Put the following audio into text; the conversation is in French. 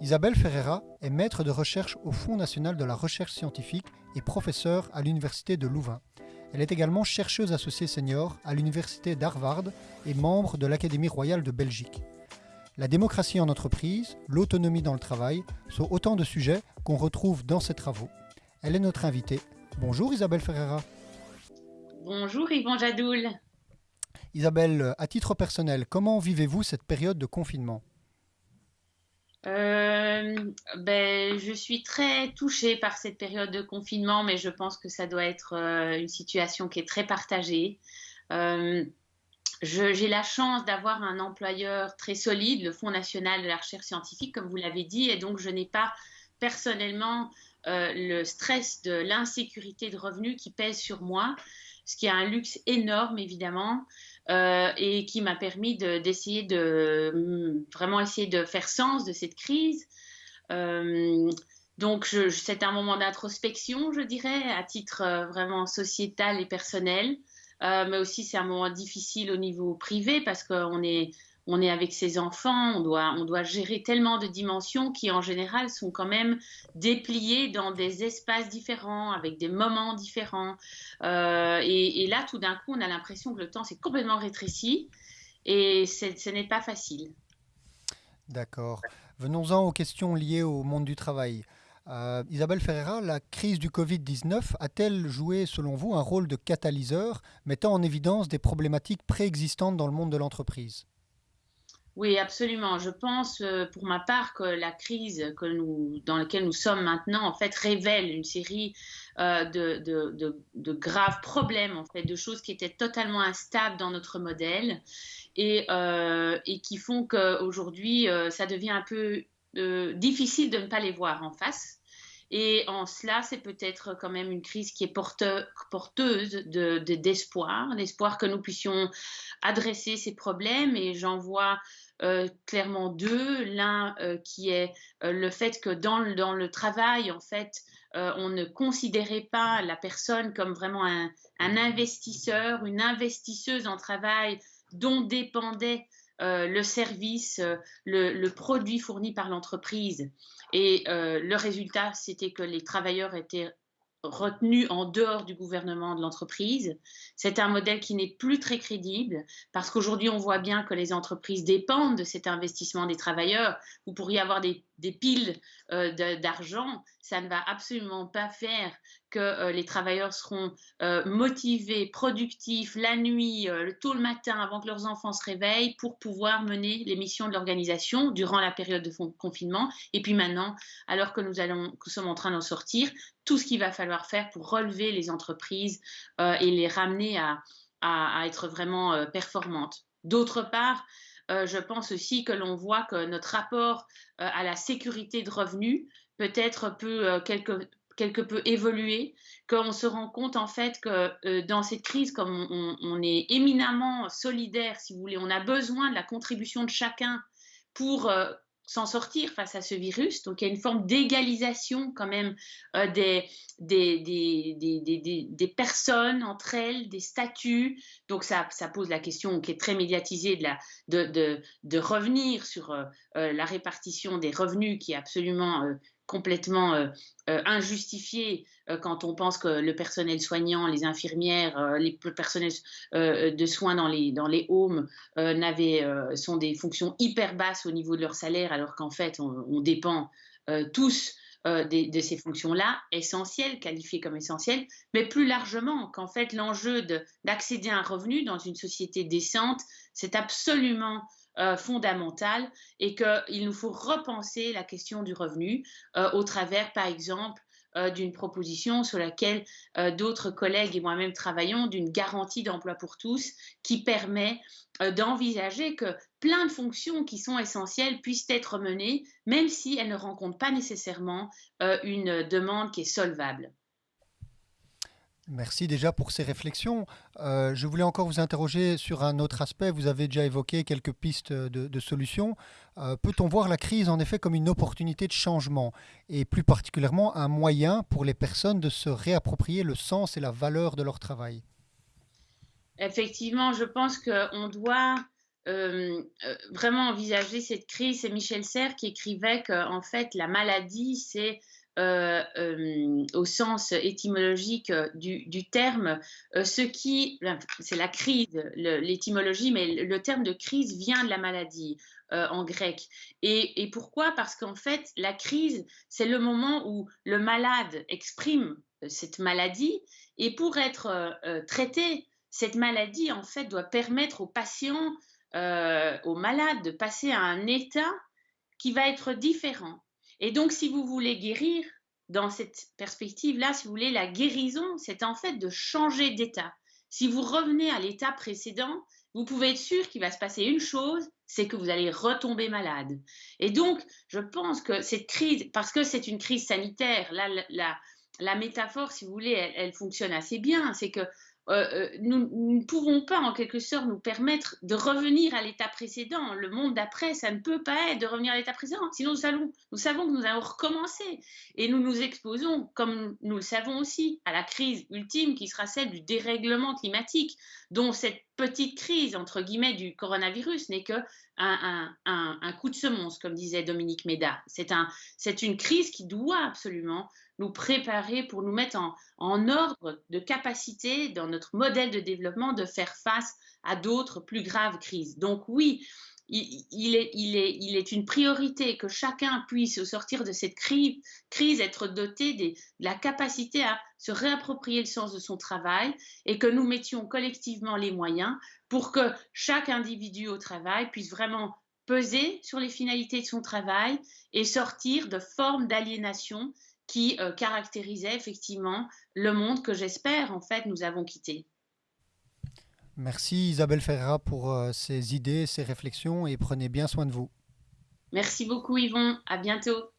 Isabelle Ferreira est maître de recherche au Fonds national de la recherche scientifique et professeure à l'Université de Louvain. Elle est également chercheuse associée senior à l'Université d'Harvard et membre de l'Académie royale de Belgique. La démocratie en entreprise, l'autonomie dans le travail sont autant de sujets qu'on retrouve dans ses travaux. Elle est notre invitée. Bonjour Isabelle Ferreira. Bonjour Yvon Jadoul. Isabelle, à titre personnel, comment vivez-vous cette période de confinement? Euh, ben, je suis très touchée par cette période de confinement, mais je pense que ça doit être euh, une situation qui est très partagée. Euh, j'ai la chance d'avoir un employeur très solide, le Fonds national de la recherche scientifique, comme vous l'avez dit, et donc je n'ai pas personnellement le stress de l'insécurité de revenus qui pèse sur moi, ce qui est un luxe énorme évidemment. Euh, et qui m'a permis d'essayer de, mm, vraiment essayer de faire sens de cette crise. Euh, donc, c'est un moment d'introspection, je dirais, à titre euh, vraiment sociétal et personnel. mais aussi, c'est un moment difficile au niveau privé parce qu'on est, on est avec ses enfants, on doit, gérer tellement de dimensions qui en général sont quand même dépliées dans des espaces différents, avec des moments différents. Euh, et, là, tout d'un coup, on a l'impression que le temps s'est complètement rétréci et ce n'est pas facile. D'accord. Venons-en aux questions liées au monde du travail. Euh, Isabelle Ferreira, la crise du Covid-19 a-t-elle joué, selon vous, un rôle de catalyseur mettant en évidence des problématiques préexistantes dans le monde de l'entreprise? Oui, absolument. Je pense, euh, pour ma part, que la crise dans laquelle nous sommes maintenant, révèle une série euh, de, de, graves problèmes, de choses qui étaient totalement instables dans notre modèle et, euh, qui font qu'aujourd'hui, ça devient un peu difficile de ne pas les voir en face. Et en cela, c'est peut-être quand même une crise qui est porteuse d'espoir, d'espoir que nous puissions adresser ces problèmes. Et j'en vois euh, clairement deux. L'un euh, qui est euh, le fait que dans le, dans le travail, en fait, on ne considérait pas la personne comme vraiment un, investisseur, une investisseuse en travail dont dépendait le service, le, produit fourni par l'entreprise. Et le résultat, c'était que les travailleurs étaient retenu en dehors du gouvernement de l'entreprise. C'est un modèle qui n'est plus très crédible parce qu'aujourd'hui, on voit bien que les entreprises dépendent de cet investissement des travailleurs. Vous pourriez avoir des, piles euh, d'argent. Ça ne va absolument pas faire que euh, les travailleurs seront euh, motivés, productifs la nuit, tôt le matin avant que leurs enfants se réveillent pour pouvoir mener les missions de l'organisation durant la période de confinement. Et puis maintenant, alors que nous, sommes en train d'en sortir, tout ce qu'il va falloir faire pour relever les entreprises et les ramener à, être vraiment performantes. D'autre part, euh, je pense aussi que l'on voit que notre rapport à la sécurité de revenus peut-être peut quelque, quelque peu évoluer, qu'on se rend compte en fait que dans cette crise, comme on, est éminemment solidaire, si vous voulez, on a besoin de la contribution de chacun pour s'en sortir face à ce virus. Donc il y a une forme d'égalisation quand même euh, des, des, des, des, personnes entre elles, des statuts. Donc ça, ça, pose la question qui est très médiatisée de, la, de, de, revenir sur euh, euh, la répartition des revenus qui est absolument complètement euh, euh, injustifié euh, quand on pense que le personnel soignant, les infirmières, les personnels de soins dans les, dans les homes sont des fonctions hyper basses au niveau de leur salaire, alors qu'en fait, on, dépend tous de, ces fonctions-là, essentielles, qualifiées comme essentielles, mais plus largement qu'en fait l'enjeu d'accéder à un revenu dans une société décente, c'est absolument euh, fondamentale et qu'il nous faut repenser la question du revenu euh, au travers, par exemple, euh, d'une proposition sur laquelle d'autres collègues et moi-même travaillons, d'une garantie d'emploi pour tous qui permet d'envisager que plein de fonctions qui sont essentielles puissent être menées, même si elles ne rencontrent pas nécessairement une demande qui est solvable. Merci déjà pour ces réflexions. Euh, je voulais encore vous interroger sur un autre aspect. Vous avez déjà évoqué quelques pistes de, solutions. Euh, peut-on voir la crise en effet comme une opportunité de changement et plus particulièrement un moyen pour les personnes de se réapproprier le sens et la valeur de leur travail? Effectivement, je pense qu'on doit vraiment envisager cette crise. C'est Michel Serres qui écrivait que en fait la maladie c'est euh, euh, au sens étymologique du, terme, euh, ce qui, c'est la crise, l'étymologie, mais le terme de crise vient de la maladie en grec. Et, pourquoi? Parce qu'en fait, la crise, c'est le moment où le malade exprime cette maladie, et pour être traité, cette maladie, en fait, doit permettre aux patients, aux malades, de passer à un état qui va être différent. Et donc, si vous voulez guérir, dans cette perspective-là, si vous voulez, la guérison, c'est en fait de changer d'état. Si vous revenez à l'état précédent, vous pouvez être sûr qu'il va se passer une chose, c'est que vous allez retomber malade. Et donc, je pense que cette crise, parce que c'est une crise sanitaire, là, la, métaphore, si vous voulez, elle fonctionne assez bien. C'est que euh, euh, nous, ne pouvons pas en quelque sorte nous permettre de revenir à l'état précédent. Le monde d'après, ça ne peut pas être de revenir à l'état précédent. Sinon, nous, nous savons que nous allons recommencer. Et nous nous exposons, comme nous le savons aussi, à la crise ultime qui sera celle du dérèglement climatique, dont cette petite crise, entre guillemets, du coronavirus n'est que un, coup de semonce, comme disait Dominique Méda. C'est un, une crise qui doit absolument nous préparer pour nous mettre en, ordre de capacité dans notre modèle de développement de faire face à d'autres plus graves crises. Donc oui, il, est, une priorité que chacun puisse, au sortir de cette crise être doté de la capacité à se réapproprier le sens de son travail et que nous mettions collectivement les moyens pour que chaque individu au travail puisse vraiment peser sur les finalités de son travail et sortir de formes d'aliénation qui euh, caractérisait effectivement le monde que j'espère en fait nous avons quitté. Merci Isabelle Ferreira pour euh, ces idées, ces réflexions et prenez bien soin de vous. Merci beaucoup Yvon, à bientôt.